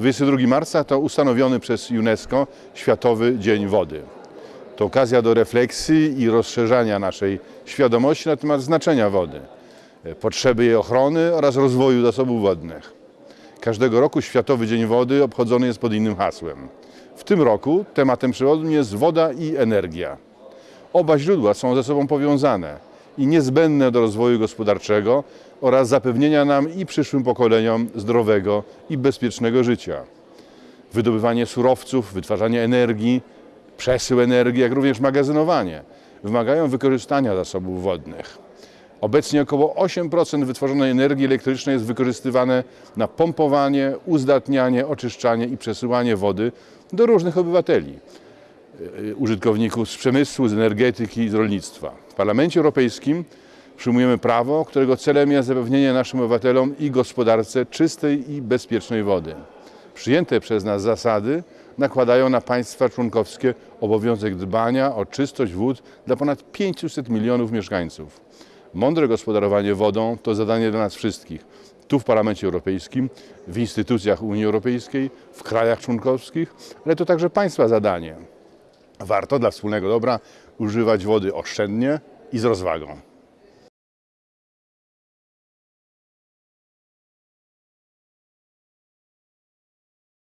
22 marca to ustanowiony przez UNESCO Światowy Dzień Wody. To okazja do refleksji i rozszerzania naszej świadomości na temat znaczenia wody, potrzeby jej ochrony oraz rozwoju zasobów wodnych. Każdego roku Światowy Dzień Wody obchodzony jest pod innym hasłem. W tym roku tematem przewodnim jest woda i energia. Oba źródła są ze sobą powiązane i niezbędne do rozwoju gospodarczego oraz zapewnienia nam i przyszłym pokoleniom zdrowego i bezpiecznego życia. Wydobywanie surowców, wytwarzanie energii, przesył energii, jak również magazynowanie wymagają wykorzystania zasobów wodnych. Obecnie około 8% wytworzonej energii elektrycznej jest wykorzystywane na pompowanie, uzdatnianie, oczyszczanie i przesyłanie wody do różnych obywateli, użytkowników z przemysłu, z energetyki i z rolnictwa. W Parlamencie Europejskim przyjmujemy prawo, którego celem jest zapewnienie naszym obywatelom i gospodarce czystej i bezpiecznej wody. Przyjęte przez nas zasady nakładają na państwa członkowskie obowiązek dbania o czystość wód dla ponad 500 milionów mieszkańców. Mądre gospodarowanie wodą to zadanie dla nas wszystkich. Tu w Parlamencie Europejskim, w instytucjach Unii Europejskiej, w krajach członkowskich, ale to także państwa zadanie. Warto dla wspólnego dobra używać wody oszczędnie i z rozwagą.